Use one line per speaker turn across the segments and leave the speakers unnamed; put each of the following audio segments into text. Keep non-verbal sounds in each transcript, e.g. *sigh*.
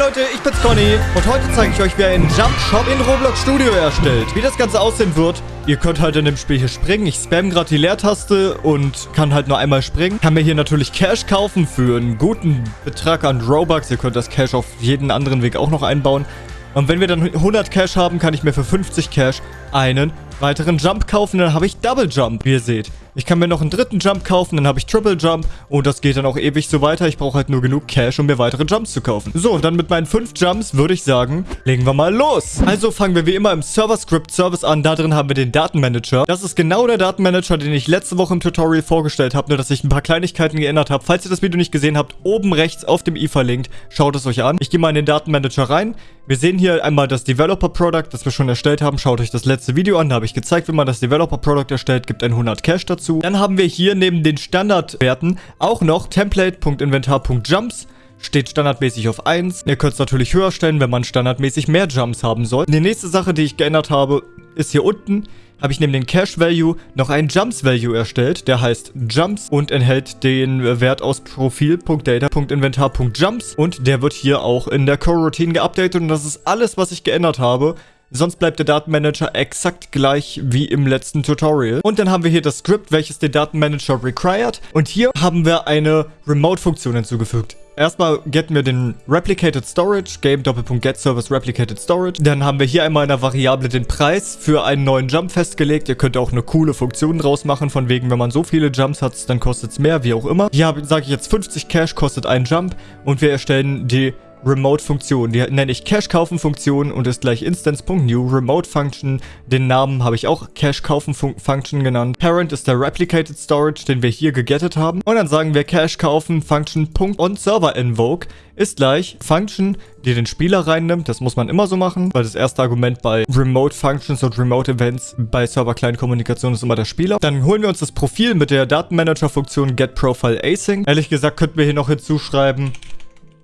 Leute, ich bin's Conny und heute zeige ich euch, wie einen Jump Shop in Roblox Studio erstellt. Wie das Ganze aussehen wird, ihr könnt halt in dem Spiel hier springen. Ich spam gerade die Leertaste und kann halt nur einmal springen. Kann mir hier natürlich Cash kaufen für einen guten Betrag an Robux. Ihr könnt das Cash auf jeden anderen Weg auch noch einbauen. Und wenn wir dann 100 Cash haben, kann ich mir für 50 Cash einen weiteren Jump kaufen. Dann habe ich Double Jump, wie ihr seht. Ich kann mir noch einen dritten Jump kaufen, dann habe ich Triple Jump und das geht dann auch ewig so weiter. Ich brauche halt nur genug Cash, um mir weitere Jumps zu kaufen. So, und dann mit meinen fünf Jumps würde ich sagen, legen wir mal los. Also fangen wir wie immer im Server-Script-Service an. Da drin haben wir den Datenmanager. Das ist genau der Datenmanager, den ich letzte Woche im Tutorial vorgestellt habe, nur dass ich ein paar Kleinigkeiten geändert habe. Falls ihr das Video nicht gesehen habt, oben rechts auf dem i verlinkt, schaut es euch an. Ich gehe mal in den Datenmanager rein. Wir sehen hier einmal das Developer-Product, das wir schon erstellt haben. Schaut euch das letzte Video an, da habe ich gezeigt, wie man das Developer-Product erstellt. Gibt ein 100 Cash dazu. Dann haben wir hier neben den Standardwerten auch noch Template.inventar.jumps steht standardmäßig auf 1. Ihr könnt es natürlich höher stellen, wenn man standardmäßig mehr Jumps haben soll. Die nächste Sache, die ich geändert habe, ist hier unten habe ich neben den Cash Value noch einen Jumps Value erstellt. Der heißt Jumps und enthält den Wert aus Profil.data.inventar.jumps und der wird hier auch in der Core-Routine geupdatet und das ist alles, was ich geändert habe. Sonst bleibt der Datenmanager exakt gleich wie im letzten Tutorial. Und dann haben wir hier das Script, welches den Datenmanager required. Und hier haben wir eine Remote-Funktion hinzugefügt. Erstmal getten wir den Replicated Storage, Game Doppelpunkt Get Service Replicated Storage. Dann haben wir hier einmal in der Variable den Preis für einen neuen Jump festgelegt. Ihr könnt auch eine coole Funktion draus machen, von wegen, wenn man so viele Jumps hat, dann kostet es mehr, wie auch immer. Hier sage ich jetzt 50 Cash kostet ein Jump und wir erstellen die Remote-Funktion. Die nenne ich Cache-Kaufen-Funktion und ist gleich Instance.new. Remote-Function, den Namen habe ich auch Cache-Kaufen-Function genannt. Parent ist der Replicated Storage, den wir hier gegettet haben. Und dann sagen wir Cache-Kaufen-Function.onServer-Invoke ist gleich Function, die den Spieler reinnimmt. Das muss man immer so machen, weil das erste Argument bei Remote Functions und Remote Events bei Server-Client-Kommunikation ist immer der Spieler. Dann holen wir uns das Profil mit der Datenmanager-Funktion getProfileAsync. Ehrlich gesagt könnten wir hier noch hinzuschreiben,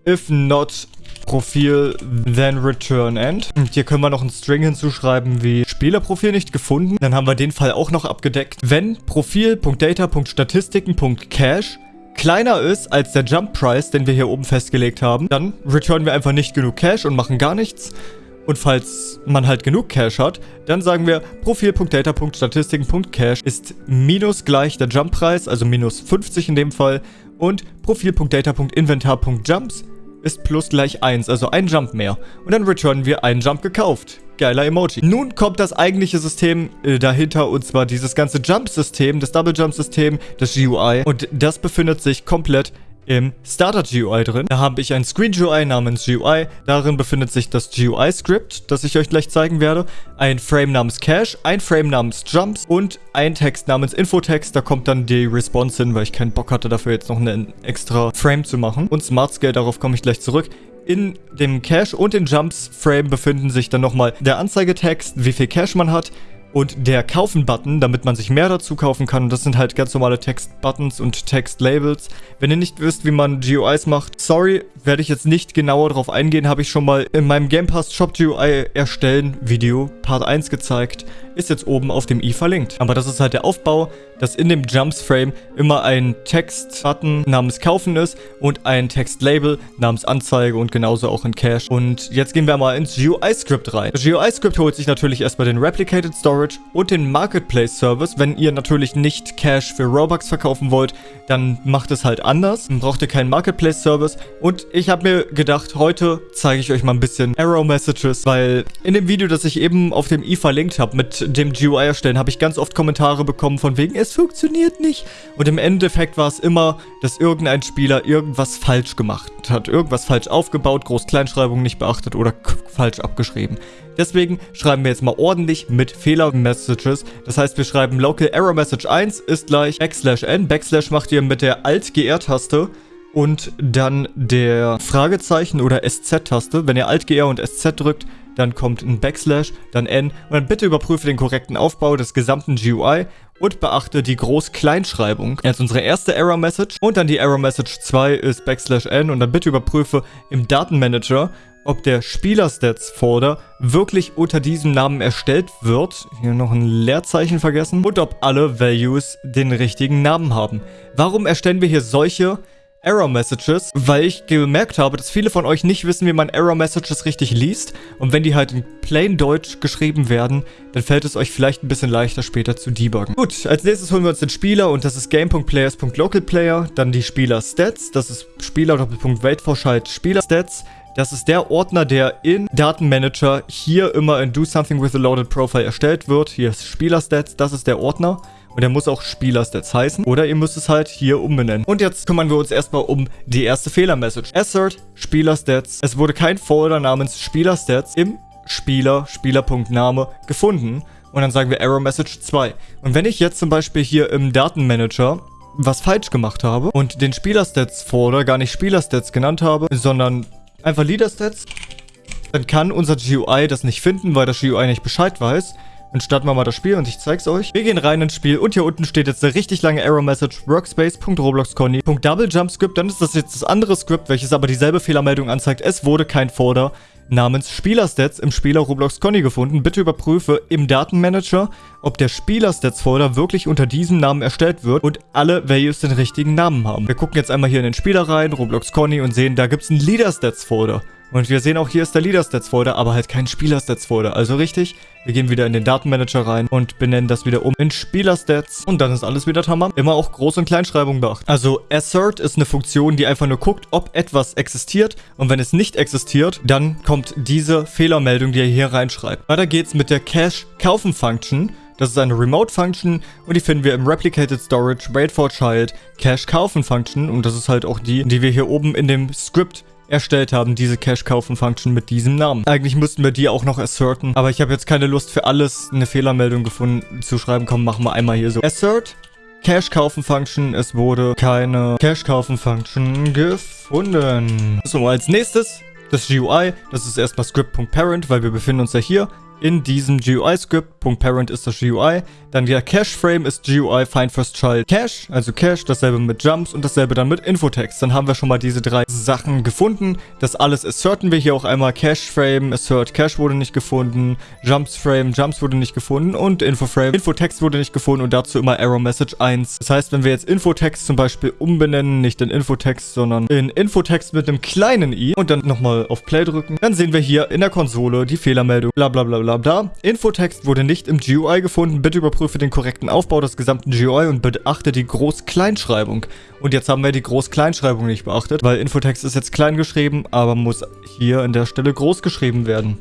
If not Profil, then return end. Und hier können wir noch einen String hinzuschreiben wie Spielerprofil nicht gefunden. Dann haben wir den Fall auch noch abgedeckt. Wenn Profil.data.statistiken.cache kleiner ist als der Jump Price, den wir hier oben festgelegt haben, dann returnen wir einfach nicht genug Cash und machen gar nichts. Und falls man halt genug Cash hat, dann sagen wir Profil.data.statistiken.cache ist minus gleich der Jump-Preis, also minus 50 in dem Fall. Und Profil.data.inventar.jumps ist plus gleich 1, also ein Jump mehr. Und dann returnen wir einen Jump gekauft. Geiler Emoji. Nun kommt das eigentliche System äh, dahinter und zwar dieses ganze Jump-System, das Double-Jump-System, das GUI. Und das befindet sich komplett im Starter GUI drin. Da habe ich ein Screen GUI namens GUI. Darin befindet sich das GUI-Script, das ich euch gleich zeigen werde. Ein Frame namens Cache, ein Frame namens Jumps und ein Text namens Infotext. Da kommt dann die Response hin, weil ich keinen Bock hatte, dafür jetzt noch einen extra Frame zu machen. Und Smart Scale, darauf komme ich gleich zurück. In dem Cache und den Jumps Frame befinden sich dann nochmal der Anzeigetext, wie viel Cache man hat, und der Kaufen-Button, damit man sich mehr dazu kaufen kann. Das sind halt ganz normale Text-Buttons und Text-Labels. Wenn ihr nicht wisst, wie man GUIs macht, sorry, werde ich jetzt nicht genauer darauf eingehen. Habe ich schon mal in meinem Game Pass Shop GUI erstellen Video Part 1 gezeigt ist jetzt oben auf dem i verlinkt. Aber das ist halt der Aufbau, dass in dem Jumps Frame immer ein Text-Button namens Kaufen ist und ein Text-Label namens Anzeige und genauso auch in Cache. Und jetzt gehen wir mal ins GUI-Script rein. Das GUI-Script holt sich natürlich erstmal den Replicated Storage und den Marketplace Service. Wenn ihr natürlich nicht Cache für Robux verkaufen wollt, dann macht es halt anders. Dann braucht ihr keinen Marketplace Service. Und ich habe mir gedacht, heute zeige ich euch mal ein bisschen Arrow Messages, weil in dem Video, das ich eben auf dem i verlinkt habe mit dem GUI erstellen, habe ich ganz oft Kommentare bekommen von wegen, es funktioniert nicht. Und im Endeffekt war es immer, dass irgendein Spieler irgendwas falsch gemacht hat. Irgendwas falsch aufgebaut, Groß-Kleinschreibung nicht beachtet oder falsch abgeschrieben. Deswegen schreiben wir jetzt mal ordentlich mit Fehler-Messages. Das heißt, wir schreiben Local Error Message 1 ist gleich Backslash N. Backslash macht ihr mit der Alt-GR-Taste und dann der Fragezeichen oder SZ-Taste. Wenn ihr Alt-GR und SZ drückt, dann kommt ein Backslash, dann N und dann bitte überprüfe den korrekten Aufbau des gesamten GUI und beachte die Groß-Kleinschreibung. Jetzt unsere erste Error-Message und dann die Error-Message 2 ist Backslash N und dann bitte überprüfe im Datenmanager, ob der Spieler-Stats-Folder wirklich unter diesem Namen erstellt wird. Hier noch ein Leerzeichen vergessen. Und ob alle Values den richtigen Namen haben. Warum erstellen wir hier solche Error Messages, weil ich gemerkt habe, dass viele von euch nicht wissen, wie man Error Messages richtig liest. Und wenn die halt in plain Deutsch geschrieben werden, dann fällt es euch vielleicht ein bisschen leichter später zu debuggen. Gut, als nächstes holen wir uns den Spieler und das ist game.players.localplayer. Dann die Spieler-Stats, das ist Spieler-Wait-Vorschalt Spieler-Stats. Das ist der Ordner, der in Datenmanager hier immer in Do Something with a Loaded Profile erstellt wird. Hier ist Spieler-Stats, das ist der Ordner. Und der muss auch Spieler-Stats heißen. Oder ihr müsst es halt hier umbenennen. Und jetzt kümmern wir uns erstmal um die erste Fehler-Message. Assert Spieler-Stats. Es wurde kein Folder namens Spieler-Stats im Spieler, Spieler.name gefunden. Und dann sagen wir Error Message 2. Und wenn ich jetzt zum Beispiel hier im Datenmanager was falsch gemacht habe und den Spieler-Stats-Folder gar nicht Spieler-Stats genannt habe, sondern einfach Leader-Stats, dann kann unser GUI das nicht finden, weil das GUI nicht Bescheid weiß. Dann starten wir mal das Spiel und ich zeig's euch. Wir gehen rein ins Spiel und hier unten steht jetzt eine richtig lange Error-Message workspace.robloxconny.doublejumpscript. Dann ist das jetzt das andere Skript, welches aber dieselbe Fehlermeldung anzeigt. Es wurde kein Folder namens Spielerstats im Spieler Roblox Conny gefunden. Bitte überprüfe im Datenmanager, ob der Spielerstats-Folder wirklich unter diesem Namen erstellt wird und alle Values den richtigen Namen haben. Wir gucken jetzt einmal hier in den Spieler rein, Roblox Conny und sehen, da gibt es einen Leaderstats-Folder. Und wir sehen auch, hier ist der Leader-Stats-Folder, aber halt kein Spieler-Stats-Folder. Also richtig, wir gehen wieder in den Datenmanager rein und benennen das wieder um in Spieler-Stats. Und dann ist alles wieder tamam. Immer auch Groß- und Kleinschreibung beachten. Also assert ist eine Funktion, die einfach nur guckt, ob etwas existiert. Und wenn es nicht existiert, dann kommt diese Fehlermeldung, die ihr hier reinschreibt. Weiter geht's mit der Cache-Kaufen-Function. Das ist eine Remote-Function und die finden wir im Replicated Storage Wait for Child Cache Kaufen Function und das ist halt auch die, die wir hier oben in dem Script erstellt haben, diese Cache-Kaufen-Function mit diesem Namen. Eigentlich müssten wir die auch noch asserten, aber ich habe jetzt keine Lust für alles eine Fehlermeldung gefunden zu schreiben. Komm, machen wir einmal hier so. Assert Cache-Kaufen-Function. Es wurde keine Cache-Kaufen-Function gefunden. So, als nächstes das GUI. Das ist erstmal script.parent, weil wir befinden uns ja hier in diesem GUI-Script. .parent ist das GUI. Dann der Cache-Frame ist GUI find first child cache, also Cache, dasselbe mit Jumps und dasselbe dann mit Infotext. Dann haben wir schon mal diese drei Sachen gefunden. Das alles asserten wir hier auch einmal. Cache-Frame, assert Cache wurde nicht gefunden. Jumps-Frame, Jumps wurde nicht gefunden und Info-Frame, Infotext wurde nicht gefunden und dazu immer Error Message 1. Das heißt, wenn wir jetzt Infotext zum Beispiel umbenennen, nicht in Infotext, sondern in Infotext mit einem kleinen i und dann nochmal auf Play drücken, dann sehen wir hier in der Konsole die Fehlermeldung, bla bla bla bla. Infotext wurde nicht im GUI gefunden. Bitte überprüfe den korrekten Aufbau des gesamten GUI und beachte die Groß-Kleinschreibung. Und jetzt haben wir die Groß-Kleinschreibung nicht beachtet, weil Infotext ist jetzt klein geschrieben, aber muss hier an der Stelle groß geschrieben werden.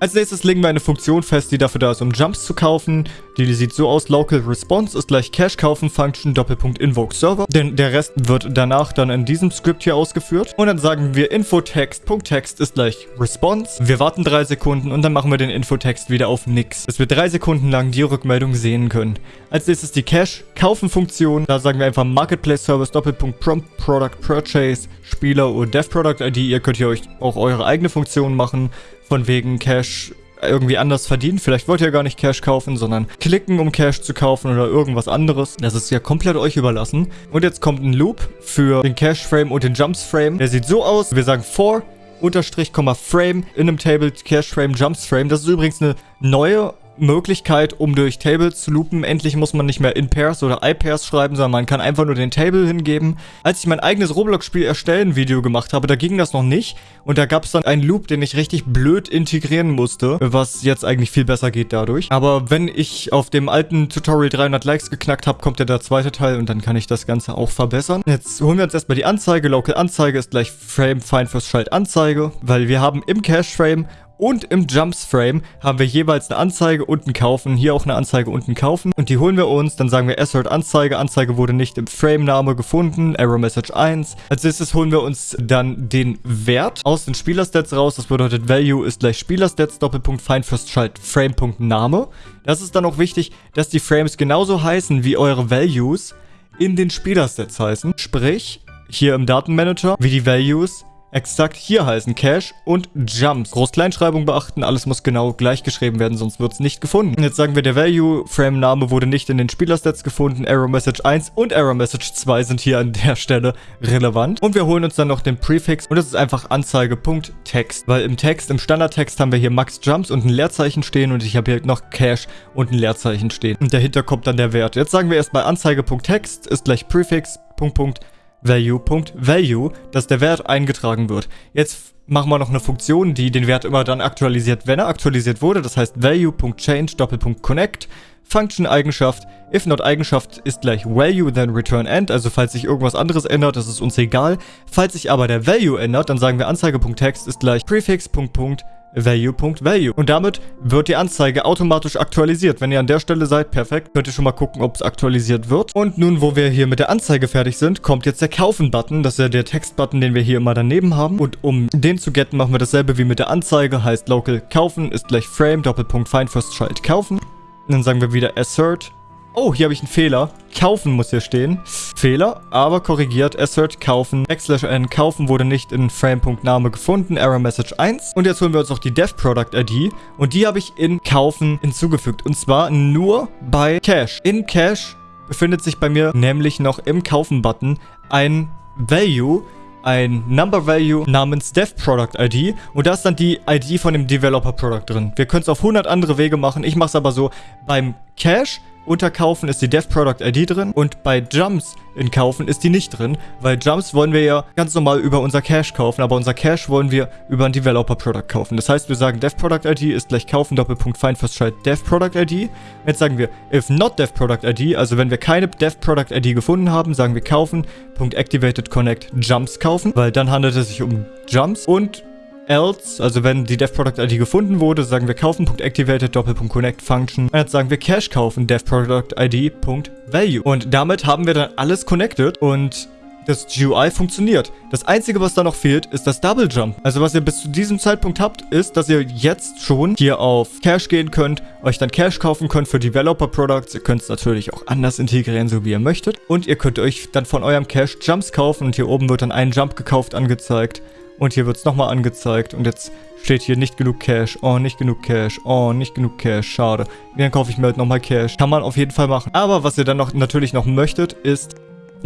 Als nächstes legen wir eine Funktion fest, die dafür da ist, um Jumps zu kaufen. Die, die sieht so aus, Local Response ist gleich Cache kaufen Function Doppelpunkt Invoke Server. Denn der Rest wird danach dann in diesem Skript hier ausgeführt. Und dann sagen wir Infotext.text ist gleich Response. Wir warten drei Sekunden und dann machen wir den Infotext wieder auf nix. Bis wir drei Sekunden lang die Rückmeldung sehen können. Als nächstes die Cache kaufen Funktion. Da sagen wir einfach Marketplace Service Doppelpunkt Prompt Product Purchase Spieler oder Dev Product ID. Ihr könnt hier euch auch eure eigene Funktion machen. Von wegen Cash irgendwie anders verdienen. Vielleicht wollt ihr gar nicht Cash kaufen, sondern klicken, um Cash zu kaufen oder irgendwas anderes. Das ist ja komplett euch überlassen. Und jetzt kommt ein Loop für den Cash-Frame und den Jumps-Frame. Der sieht so aus. Wir sagen for, Unterstrich, Frame in einem Table Cache-Frame, Jumps-Frame. Das ist übrigens eine neue Möglichkeit, um durch Tables zu loopen. Endlich muss man nicht mehr in Pairs oder iPairs schreiben, sondern man kann einfach nur den Table hingeben. Als ich mein eigenes Roblox-Spiel erstellen Video gemacht habe, da ging das noch nicht. Und da gab es dann einen Loop, den ich richtig blöd integrieren musste, was jetzt eigentlich viel besser geht dadurch. Aber wenn ich auf dem alten Tutorial 300 Likes geknackt habe, kommt ja der zweite Teil und dann kann ich das Ganze auch verbessern. Jetzt holen wir uns erstmal die Anzeige. Local Anzeige ist gleich Frame Find First Schalt Anzeige, weil wir haben im Cache Frame und im Jumps Frame haben wir jeweils eine Anzeige und ein Kaufen. Hier auch eine Anzeige und ein Kaufen. Und die holen wir uns. Dann sagen wir assert Anzeige. Anzeige wurde nicht im Frame-Name gefunden. Error Message 1. Als nächstes holen wir uns dann den Wert aus den Spielerstats raus. Das bedeutet Value ist gleich Spielerstats Doppelpunkt Find First Schalt Frame.name. Das ist dann auch wichtig, dass die Frames genauso heißen wie eure Values in den Spielerstats heißen. Sprich, hier im Datenmanager wie die Values exakt hier heißen Cache und Jumps. Groß-Kleinschreibung beachten, alles muss genau gleich geschrieben werden, sonst wird es nicht gefunden. Jetzt sagen wir, der Value-Frame-Name wurde nicht in den Spielerstats gefunden. Error Message 1 und Error Message 2 sind hier an der Stelle relevant. Und wir holen uns dann noch den Prefix und das ist einfach Anzeige.text. Weil im Text, im Standardtext haben wir hier Max Jumps und ein Leerzeichen stehen und ich habe hier noch Cache und ein Leerzeichen stehen. Und dahinter kommt dann der Wert. Jetzt sagen wir erstmal Anzeige.text ist gleich Prefix, Punkt, Punkt, value.value, dass der Wert eingetragen wird. Jetzt machen wir noch eine Funktion, die den Wert immer dann aktualisiert, wenn er aktualisiert wurde. Das heißt value.change Doppelpunkt connect Function Eigenschaft if not Eigenschaft ist gleich value then return end, also falls sich irgendwas anderes ändert, das ist uns egal. Falls sich aber der Value ändert, dann sagen wir Anzeige.text ist gleich prefix.punkt value.value. Und damit wird die Anzeige automatisch aktualisiert. Wenn ihr an der Stelle seid, perfekt, könnt ihr schon mal gucken, ob es aktualisiert wird. Und nun, wo wir hier mit der Anzeige fertig sind, kommt jetzt der Kaufen-Button. Das ist ja der Text-Button, den wir hier immer daneben haben. Und um den zu getten, machen wir dasselbe wie mit der Anzeige. Heißt local kaufen ist gleich frame, Doppelpunkt find first child kaufen. Und dann sagen wir wieder assert Oh, hier habe ich einen Fehler. Kaufen muss hier stehen. Fehler, aber korrigiert. Assert kaufen. Backslash n kaufen wurde nicht in Frame.name gefunden. Error Message 1. Und jetzt holen wir uns noch die Dev Product ID. Und die habe ich in kaufen hinzugefügt. Und zwar nur bei Cache. In Cache befindet sich bei mir nämlich noch im Kaufen-Button ein Value, ein Number Value namens Dev Product ID und da ist dann die ID von dem Developer Product drin. Wir können es auf 100 andere Wege machen. Ich mache es aber so, beim Cache unter Kaufen ist die Dev Product ID drin und bei Jumps in Kaufen ist die nicht drin, weil Jumps wollen wir ja ganz normal über unser Cache kaufen, aber unser Cache wollen wir über ein Developer Product kaufen. Das heißt, wir sagen Dev Product ID ist gleich kaufen Doppelpunkt find first child Dev Product ID. Jetzt sagen wir if not Dev Product ID, also wenn wir keine Dev Product ID gefunden haben, sagen wir kaufen Punkt activated connect Jumps kaufen, weil dann handelt es sich um Jumps und else, also wenn die DevProduct-ID gefunden wurde, sagen wir kaufen.activated Doppelpunkt Function. Und jetzt sagen wir Cache kaufen DevProduct-ID.value. Und damit haben wir dann alles connected und das GUI funktioniert. Das Einzige, was da noch fehlt, ist das Double Jump. Also was ihr bis zu diesem Zeitpunkt habt, ist, dass ihr jetzt schon hier auf Cache gehen könnt, euch dann Cache kaufen könnt für Developer Products. Ihr könnt es natürlich auch anders integrieren, so wie ihr möchtet. Und ihr könnt euch dann von eurem Cache Jumps kaufen und hier oben wird dann ein Jump gekauft angezeigt. Und hier wird es nochmal angezeigt. Und jetzt steht hier nicht genug Cash. Oh, nicht genug Cash. Oh, nicht genug Cash. Schade. Dann kaufe ich mir halt nochmal Cash. Kann man auf jeden Fall machen. Aber was ihr dann noch natürlich noch möchtet, ist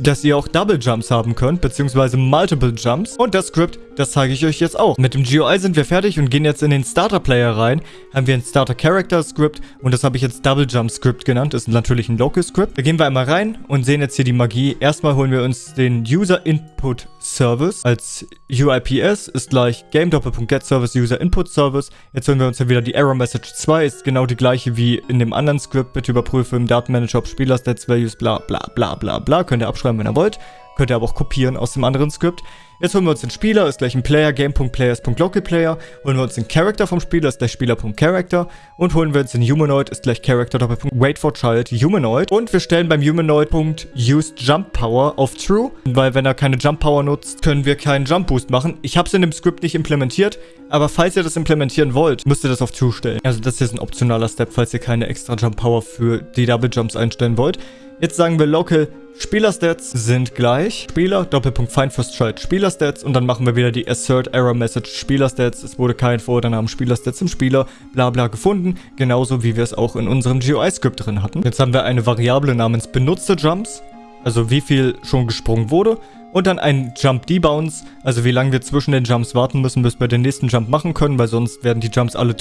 dass ihr auch Double Jumps haben könnt, beziehungsweise Multiple Jumps. Und das Script, das zeige ich euch jetzt auch. Mit dem GUI sind wir fertig und gehen jetzt in den Starter Player rein. Haben wir ein Starter Character Script und das habe ich jetzt Double Jump Script genannt. Ist natürlich ein Local Script. Da gehen wir einmal rein und sehen jetzt hier die Magie. Erstmal holen wir uns den User Input Service als UIPS ist gleich Game Doppelpunkt Service User Input Service. Jetzt holen wir uns hier wieder die Error Message 2. Ist genau die gleiche wie in dem anderen Script. Bitte überprüfe im Datenmanager ob Spieler Stats Values bla bla bla bla bla. Könnt ihr abschreiben schreiben, wenn ihr wollt. Könnt ihr aber auch kopieren aus dem anderen Skript. Jetzt holen wir uns den Spieler, ist gleich ein Player, Game.players.localPlayer. Holen wir uns den Character vom Spieler, ist gleich Spieler.character. Und holen wir uns den Humanoid, ist gleich Character, Wait for Child, Humanoid. Und wir stellen beim Humanoid.use Jump Power auf True, weil wenn er keine Jump Power nutzt, können wir keinen Jump Boost machen. Ich habe es in dem Skript nicht implementiert, aber falls ihr das implementieren wollt, müsst ihr das auf True stellen. Also das ist ein optionaler Step, falls ihr keine extra Jump Power für die Double Jumps einstellen wollt. Jetzt sagen wir Local Spielerstats sind gleich. Spieler, Doppelpunkt Child Spielerstats und dann machen wir wieder die Assert Error Message Spielerstats. Es wurde kein Vor- oder Namen Spielerstats im Spieler, bla bla gefunden. Genauso wie wir es auch in unserem GUI-Script drin hatten. Jetzt haben wir eine Variable namens Benutzer Jumps, also wie viel schon gesprungen wurde. Und dann ein Jump Debounce, also wie lange wir zwischen den Jumps warten müssen, bis wir den nächsten Jump machen können, weil sonst werden die Jumps alle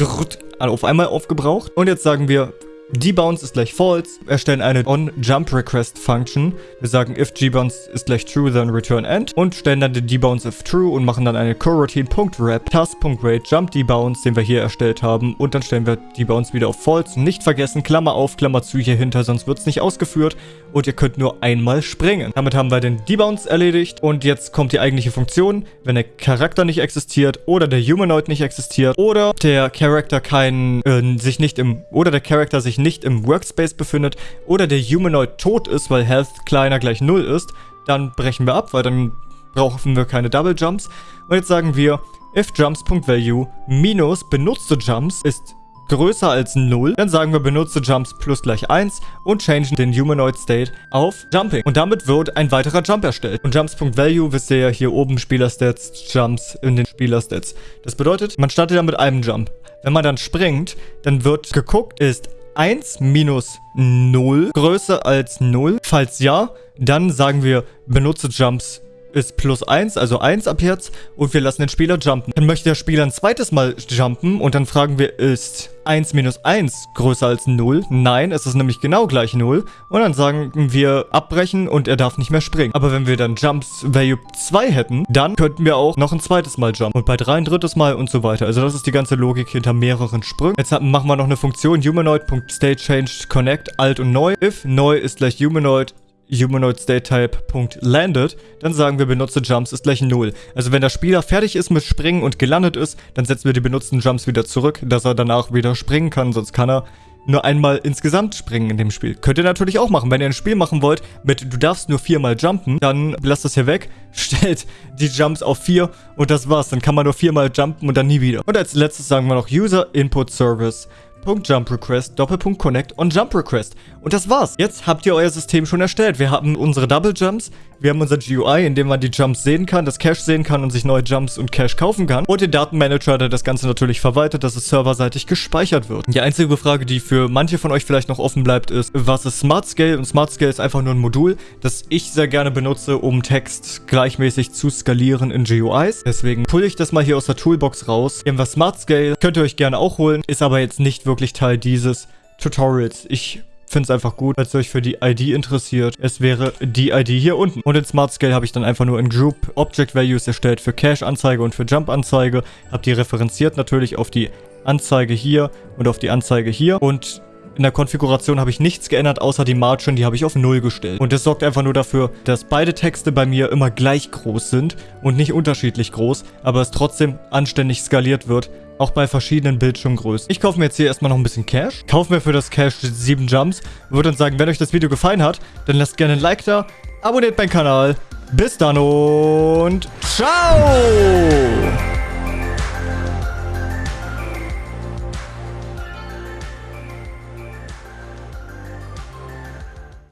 auf einmal aufgebraucht. Und jetzt sagen wir Debounce ist gleich false, erstellen eine onJumpRequest-Function. Wir sagen if gbounce ist gleich true, then return end und stellen dann den debounce if true und machen dann eine coroutine.wrap task.wait jump debounce, den wir hier erstellt haben und dann stellen wir debounce wieder auf false. Nicht vergessen, Klammer auf, Klammer zu hier hinter, sonst wird es nicht ausgeführt und ihr könnt nur einmal springen. Damit haben wir den debounce erledigt und jetzt kommt die eigentliche Funktion. Wenn der Charakter nicht existiert oder der Humanoid nicht existiert oder der Charakter kein, äh, sich nicht im, oder der Charakter sich nicht im Workspace befindet oder der Humanoid tot ist, weil Health kleiner gleich 0 ist, dann brechen wir ab, weil dann brauchen wir keine Double Jumps. Und jetzt sagen wir, if jumps.value minus benutzte Jumps ist größer als 0, dann sagen wir benutze Jumps plus gleich 1 und changen den Humanoid State auf Jumping. Und damit wird ein weiterer Jump erstellt. Und Jumps.value wisst ihr ja hier oben Spielerstats, Jumps in den Spielerstats. Das bedeutet, man startet ja mit einem Jump. Wenn man dann springt, dann wird geguckt, ist 1 minus 0 größer als 0? Falls ja, dann sagen wir benutze Jumps ist plus 1, also 1 ab jetzt. Und wir lassen den Spieler jumpen. Dann möchte der Spieler ein zweites Mal jumpen. Und dann fragen wir, ist 1 minus 1 größer als 0? Nein, es ist nämlich genau gleich 0. Und dann sagen wir abbrechen und er darf nicht mehr springen. Aber wenn wir dann Jumps Value 2 hätten, dann könnten wir auch noch ein zweites Mal jumpen. Und bei 3 ein drittes Mal und so weiter. Also das ist die ganze Logik hinter mehreren Sprüngen. Jetzt machen wir noch eine Funktion humanoid.stateChanged alt und neu. If neu ist gleich humanoid humanoid state type.landed, dann sagen wir benutze Jumps ist gleich 0. Also wenn der Spieler fertig ist mit Springen und gelandet ist, dann setzen wir die benutzten Jumps wieder zurück, dass er danach wieder springen kann, sonst kann er nur einmal insgesamt springen in dem Spiel. Könnt ihr natürlich auch machen. Wenn ihr ein Spiel machen wollt mit du darfst nur viermal jumpen, dann lasst das hier weg, *laughs* stellt die Jumps auf vier und das war's. Dann kann man nur viermal jumpen und dann nie wieder. Und als letztes sagen wir noch User Input Service. Jump Request, Doppelpunkt Connect und Jump Request. Und das war's. Jetzt habt ihr euer System schon erstellt. Wir haben unsere Double Jumps, wir haben unser GUI, in dem man die Jumps sehen kann, das Cache sehen kann und sich neue Jumps und Cache kaufen kann. Und den Datenmanager, der das Ganze natürlich verwaltet, dass es serverseitig gespeichert wird. Die einzige Frage, die für manche von euch vielleicht noch offen bleibt, ist, was ist Smart Scale? Und Smart Scale ist einfach nur ein Modul, das ich sehr gerne benutze, um Text gleichmäßig zu skalieren in GUIs. Deswegen pulle ich das mal hier aus der Toolbox raus. Wir haben was Smart Scale, könnt ihr euch gerne auch holen, ist aber jetzt nicht wirklich Teil dieses Tutorials. Ich finde es einfach gut, falls ihr euch für die ID interessiert. Es wäre die ID hier unten. Und in Smart Scale habe ich dann einfach nur in Group Object Values erstellt für Cache-Anzeige und für Jump-Anzeige. Habe die referenziert natürlich auf die Anzeige hier und auf die Anzeige hier. Und in der Konfiguration habe ich nichts geändert, außer die Margin, die habe ich auf 0 gestellt. Und das sorgt einfach nur dafür, dass beide Texte bei mir immer gleich groß sind und nicht unterschiedlich groß, aber es trotzdem anständig skaliert wird, auch bei verschiedenen Bildschirmgrößen. Ich kaufe mir jetzt hier erstmal noch ein bisschen Cash. Kaufe mir für das Cash 7 Jumps. Würde dann sagen, wenn euch das Video gefallen hat, dann lasst gerne ein Like da, abonniert meinen Kanal. Bis dann und ciao!